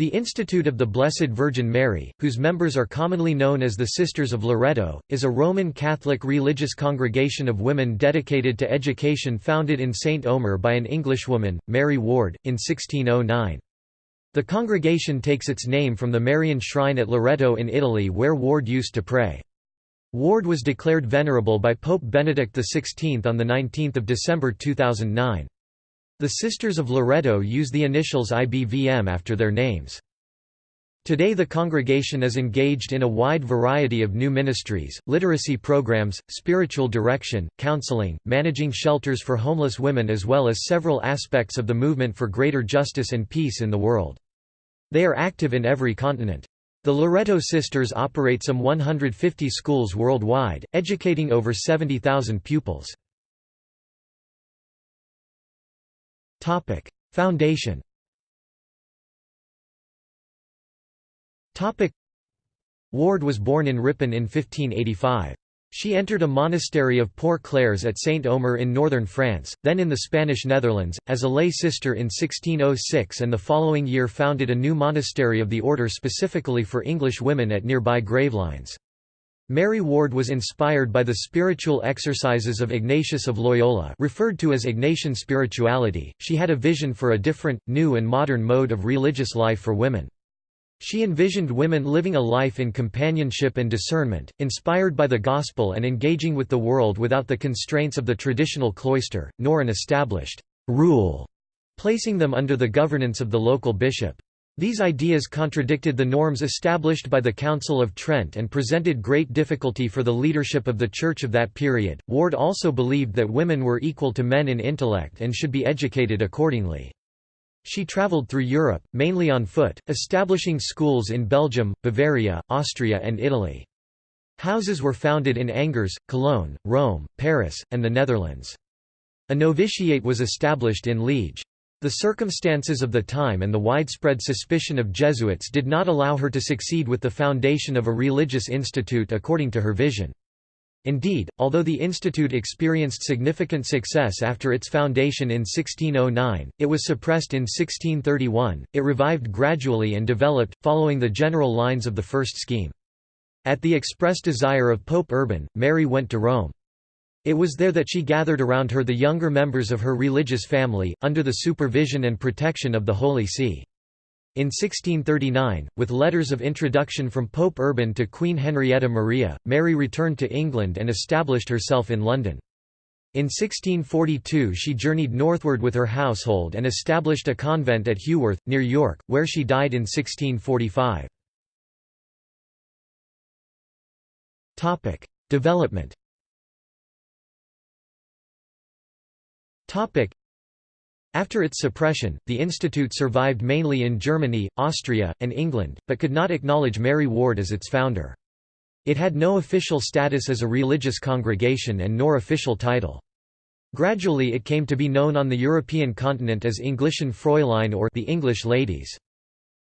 The Institute of the Blessed Virgin Mary, whose members are commonly known as the Sisters of Loreto, is a Roman Catholic religious congregation of women dedicated to education founded in St. Omer by an Englishwoman, Mary Ward, in 1609. The congregation takes its name from the Marian shrine at Loreto in Italy where Ward used to pray. Ward was declared venerable by Pope Benedict XVI on 19 December 2009. The Sisters of Loreto use the initials IBVM after their names. Today the congregation is engaged in a wide variety of new ministries, literacy programs, spiritual direction, counseling, managing shelters for homeless women as well as several aspects of the movement for greater justice and peace in the world. They are active in every continent. The Loreto Sisters operate some 150 schools worldwide, educating over 70,000 pupils. Topic: Foundation. Topic: Ward was born in Ripon in 1585. She entered a monastery of Poor Clares at Saint Omer in northern France, then in the Spanish Netherlands, as a lay sister in 1606 and the following year founded a new monastery of the order specifically for English women at nearby Gravelines. Mary Ward was inspired by the spiritual exercises of Ignatius of Loyola referred to as Ignatian spirituality, she had a vision for a different, new and modern mode of religious life for women. She envisioned women living a life in companionship and discernment, inspired by the Gospel and engaging with the world without the constraints of the traditional cloister, nor an established «rule», placing them under the governance of the local bishop. These ideas contradicted the norms established by the Council of Trent and presented great difficulty for the leadership of the Church of that period. Ward also believed that women were equal to men in intellect and should be educated accordingly. She travelled through Europe, mainly on foot, establishing schools in Belgium, Bavaria, Austria and Italy. Houses were founded in Angers, Cologne, Rome, Paris, and the Netherlands. A novitiate was established in Liege. The circumstances of the time and the widespread suspicion of Jesuits did not allow her to succeed with the foundation of a religious institute according to her vision. Indeed, although the institute experienced significant success after its foundation in 1609, it was suppressed in 1631, it revived gradually and developed, following the general lines of the first scheme. At the express desire of Pope Urban, Mary went to Rome. It was there that she gathered around her the younger members of her religious family, under the supervision and protection of the Holy See. In 1639, with letters of introduction from Pope Urban to Queen Henrietta Maria, Mary returned to England and established herself in London. In 1642 she journeyed northward with her household and established a convent at Heworth, near York, where she died in 1645. Development After its suppression, the institute survived mainly in Germany, Austria, and England, but could not acknowledge Mary Ward as its founder. It had no official status as a religious congregation and nor official title. Gradually it came to be known on the European continent as Englischen Fräulein or the English Ladies.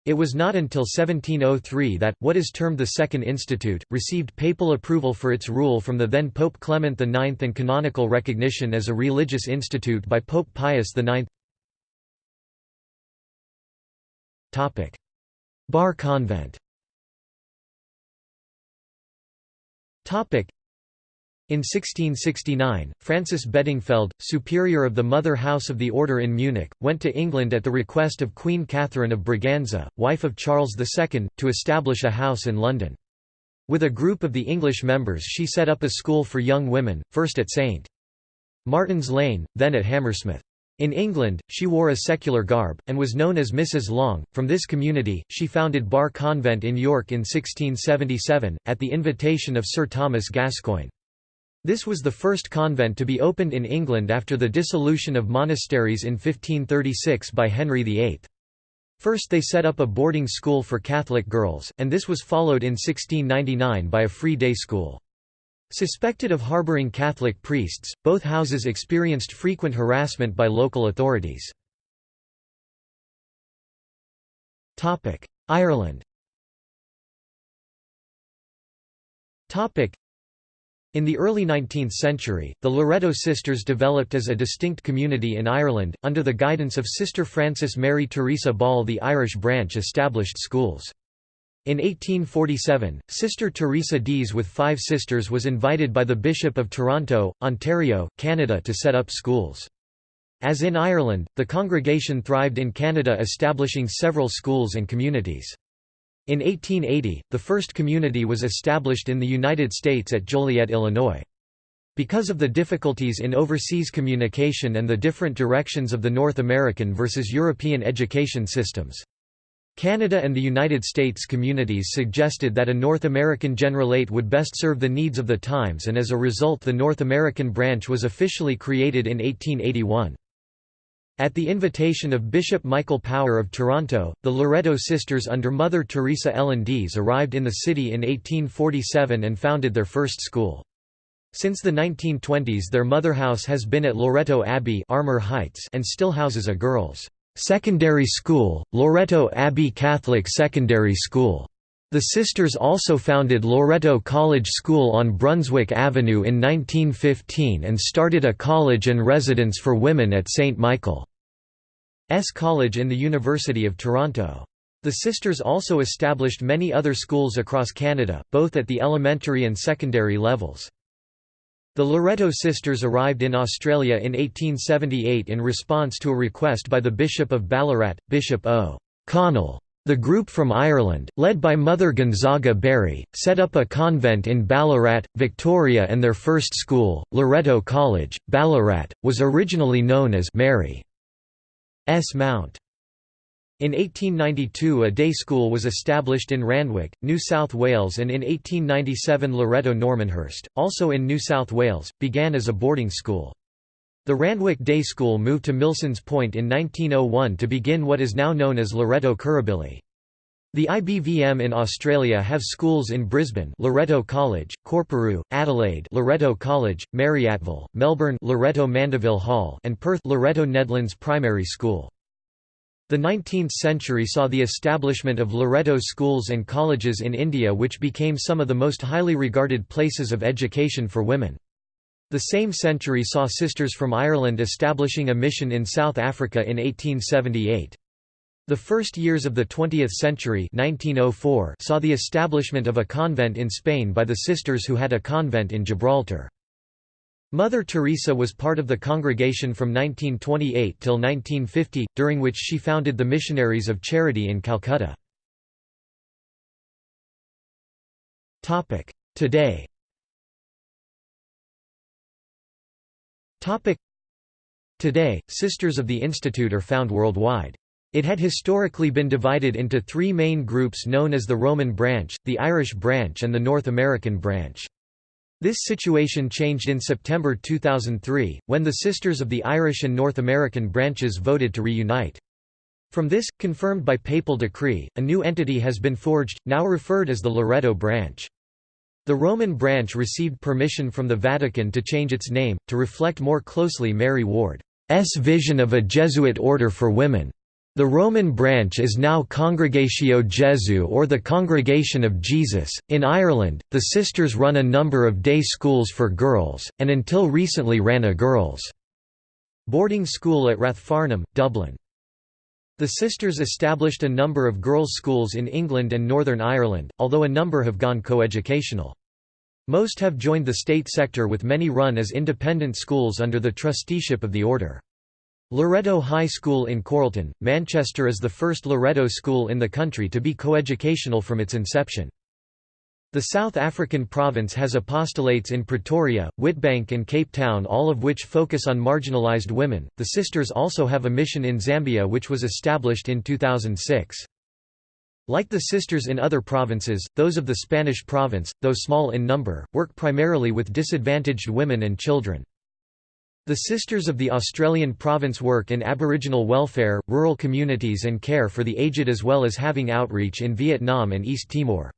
It was not until 1703 that, what is termed the Second Institute, received papal approval for its rule from the then Pope Clement IX and canonical recognition as a religious institute by Pope Pius IX. Bar Convent in 1669, Frances Bedingfeld, superior of the Mother House of the Order in Munich, went to England at the request of Queen Catherine of Braganza, wife of Charles II, to establish a house in London. With a group of the English members she set up a school for young women, first at St. Martin's Lane, then at Hammersmith. In England, she wore a secular garb, and was known as Mrs. Long. From this community, she founded Bar Convent in York in 1677, at the invitation of Sir Thomas Gascoigne. This was the first convent to be opened in England after the dissolution of monasteries in 1536 by Henry VIII. First they set up a boarding school for Catholic girls, and this was followed in 1699 by a free day school. Suspected of harbouring Catholic priests, both houses experienced frequent harassment by local authorities. Ireland In the early 19th century, the Loreto Sisters developed as a distinct community in Ireland. Under the guidance of Sister Frances Mary Teresa Ball, the Irish branch established schools. In 1847, Sister Teresa Dease with five sisters was invited by the Bishop of Toronto, Ontario, Canada to set up schools. As in Ireland, the congregation thrived in Canada establishing several schools and communities. In 1880, the first community was established in the United States at Joliet, Illinois. Because of the difficulties in overseas communication and the different directions of the North American versus European education systems. Canada and the United States communities suggested that a North American generalate would best serve the needs of the times and as a result the North American branch was officially created in 1881. At the invitation of Bishop Michael Power of Toronto, the Loreto sisters under Mother Teresa Ellen Dease arrived in the city in 1847 and founded their first school. Since the 1920s their mother house has been at Loreto Abbey Armour Heights and still houses a girls' secondary school, Loreto Abbey Catholic Secondary School. The sisters also founded Loreto College School on Brunswick Avenue in 1915 and started a college and residence for women at St. Michael's College in the University of Toronto. The sisters also established many other schools across Canada, both at the elementary and secondary levels. The Loreto sisters arrived in Australia in 1878 in response to a request by the Bishop of Ballarat, Bishop O. Connell. The group from Ireland, led by Mother Gonzaga Barry, set up a convent in Ballarat, Victoria and their first school, Loreto College, Ballarat, was originally known as Mary's Mount. In 1892 a day school was established in Randwick, New South Wales and in 1897 Loreto Normanhurst, also in New South Wales, began as a boarding school. The Randwick Day School moved to Milsons Point in 1901 to begin what is now known as Loreto Kirribilli. The IBVM in Australia have schools in Brisbane Loreto College, Coorparoo, Adelaide Loreto College, Marryatville, Melbourne Loreto Mandeville Hall and Perth Loreto Nedlands Primary School. The 19th century saw the establishment of Loreto schools and colleges in India which became some of the most highly regarded places of education for women. The same century saw Sisters from Ireland establishing a mission in South Africa in 1878. The first years of the 20th century 1904 saw the establishment of a convent in Spain by the sisters who had a convent in Gibraltar. Mother Teresa was part of the congregation from 1928 till 1950, during which she founded the Missionaries of Charity in Calcutta. Today Today, Sisters of the Institute are found worldwide. It had historically been divided into three main groups known as the Roman branch, the Irish branch and the North American branch. This situation changed in September 2003, when the Sisters of the Irish and North American branches voted to reunite. From this, confirmed by papal decree, a new entity has been forged, now referred as the Loreto branch. The Roman branch received permission from the Vatican to change its name, to reflect more closely Mary Ward's vision of a Jesuit order for women. The Roman branch is now Congregatio Jesu or the Congregation of Jesus. In Ireland, the sisters run a number of day schools for girls, and until recently ran a girls' boarding school at Rathfarnham, Dublin. The sisters established a number of girls' schools in England and Northern Ireland, although a number have gone coeducational. Most have joined the state sector with many run as independent schools under the trusteeship of the order. Loreto High School in Chorlton, Manchester is the first Loreto school in the country to be coeducational from its inception. The South African province has apostolates in Pretoria, Witbank, and Cape Town, all of which focus on marginalized women. The Sisters also have a mission in Zambia which was established in 2006. Like the sisters in other provinces, those of the Spanish province, though small in number, work primarily with disadvantaged women and children. The Sisters of the Australian Province work in Aboriginal welfare, rural communities and care for the aged as well as having outreach in Vietnam and East Timor.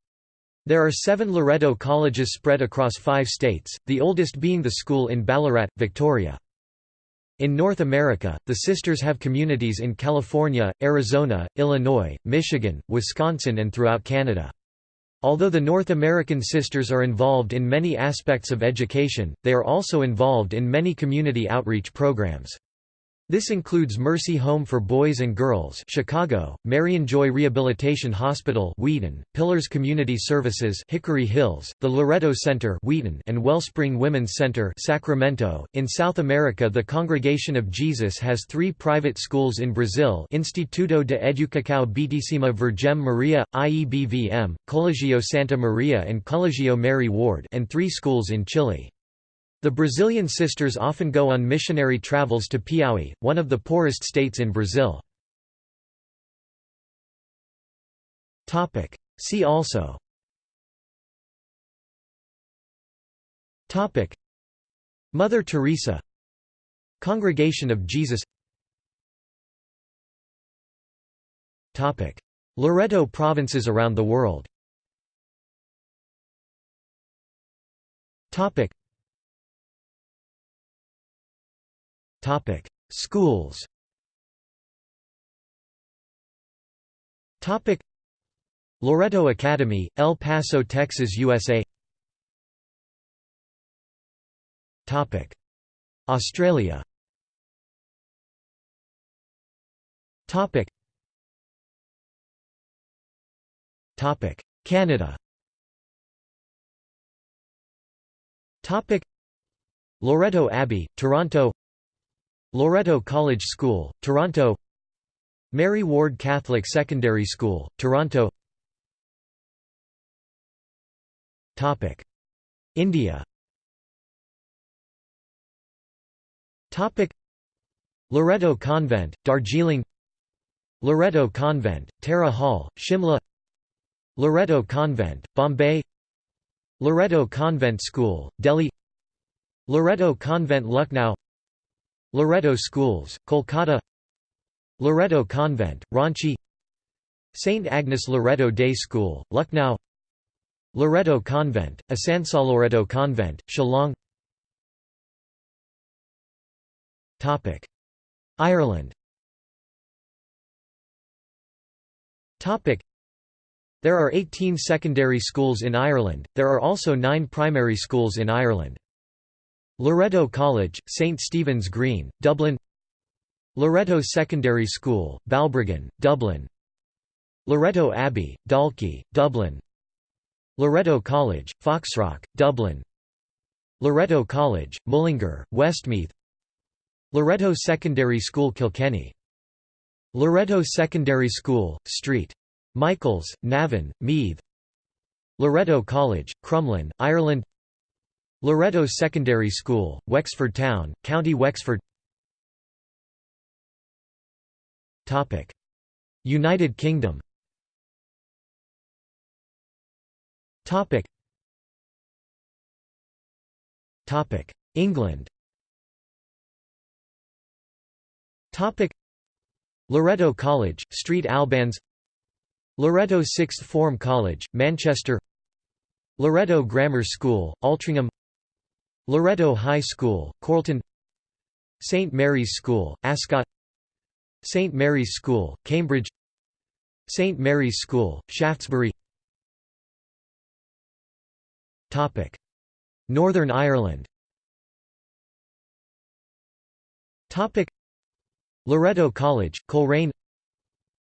There are seven Loreto colleges spread across five states, the oldest being the school in Ballarat, Victoria. In North America, the sisters have communities in California, Arizona, Illinois, Michigan, Wisconsin and throughout Canada. Although the North American Sisters are involved in many aspects of education, they are also involved in many community outreach programs. This includes Mercy Home for Boys and Girls Chicago, Marianjoy Rehabilitation Hospital Wheaton, Pillars Community Services Hickory Hills, the Loretto Center Wheaton, and Wellspring Women's Center Sacramento. In South America the Congregation of Jesus has three private schools in Brazil Instituto de Educação Beatíssima Virgem Maria, IEBVM, Colegio Santa Maria and Colegio Mary Ward and three schools in Chile. The Brazilian sisters often go on missionary travels to Piauí, one of the poorest states in Brazil. See also. Mother Teresa. Congregation of Jesus. Loreto provinces around the world Topic: Schools. Topic: Loretto Academy, El Paso, Texas, USA. Topic: Australia. Topic: Topic: Canada. Topic: Loreto Abbey, Toronto Loreto College School, Toronto. Mary Ward Catholic Secondary School, Toronto. India. Loreto Convent, Darjeeling. Loreto Convent, Tara Hall, Shimla. Loreto Convent, Bombay. Loreto Convent School, Delhi. Loreto Convent Lucknow Loreto Schools, Kolkata Loreto Convent, Ranchi St. Agnes Loreto Day School, Lucknow Loreto Convent, Loreto Convent, Shillong Ireland There are 18 secondary schools in Ireland, there are also nine primary schools in Ireland. Loreto College, St Stephen's Green, Dublin Loreto Secondary School, Balbriggan, Dublin Loreto Abbey, Dalkey, Dublin Loreto College, Foxrock, Dublin Loreto College, Mullingar, Westmeath Loreto Secondary School Kilkenny Loreto Secondary School, St. Michael's, Navan, Meath Loreto College, Crumlin, Ireland Loreto Secondary School, Wexford Town, County Wexford. United Kingdom. England. Loreto College, St Albans. Loreto Sixth Form College, Manchester. Loreto Grammar School, Altrincham Loreto High School, Chorlton St Mary's School, Ascot St Mary's School, Cambridge St Mary's School, Shaftesbury Northern Ireland Loreto College, Coleraine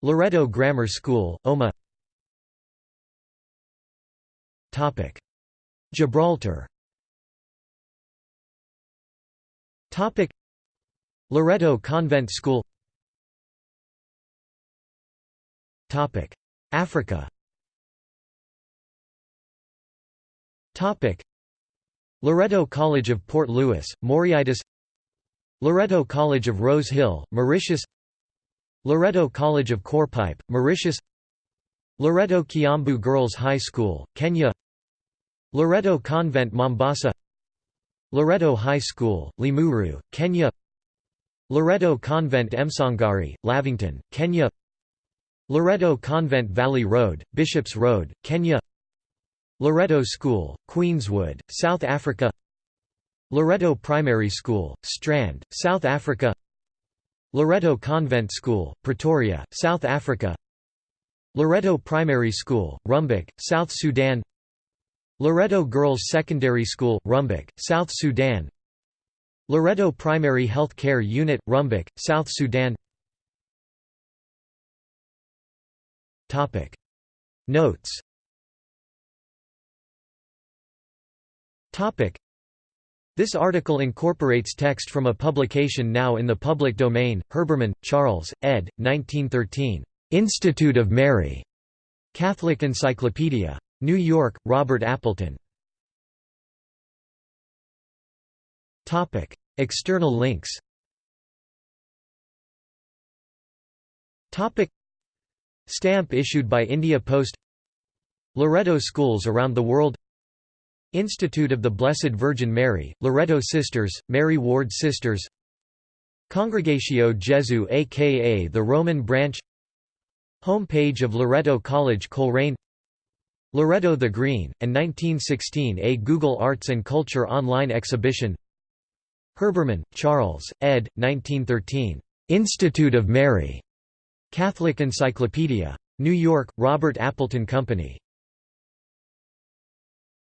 Loreto Grammar School, Omagh Gibraltar Topic. Loreto Convent School. Topic. Africa. Topic. Loreto College of Port Louis, Mauritius Loreto College of Rose Hill, Mauritius. Loreto College of Curepipe, Mauritius. Loreto Kiambu Girls High School, Kenya. Loreto Convent Mombasa Loreto High School, Limuru, Kenya. Loreto Convent Msongari, Lavington, Kenya. Loreto Convent Valley Road, Bishops Road, Kenya. Loreto School, Queenswood, South Africa. Loreto Primary School, Strand, South Africa. Loreto Convent School, Pretoria, South Africa. Loreto Primary School, Rumbek, South Sudan Loreto Girls Secondary School, Rumbek, South Sudan Loreto Primary Health Care Unit, Rumbek, South Sudan Notes This article incorporates text from a publication now in the public domain, Herbermann, Charles, ed. 1913. Institute of Mary. Catholic Encyclopedia. New York, Robert Appleton. External links. Stamp issued by India Post. Loreto schools around the world. Institute of the Blessed Virgin Mary, Loreto Sisters, Mary Ward Sisters. Congregatio Jesu aka the Roman Branch. Home page of Loreto College Coleraine Loreto the Green, and 1916 A Google Arts and Culture online exhibition Herbermann, Charles, ed. 1913. Institute of Mary. Catholic Encyclopedia. New York, Robert Appleton Company.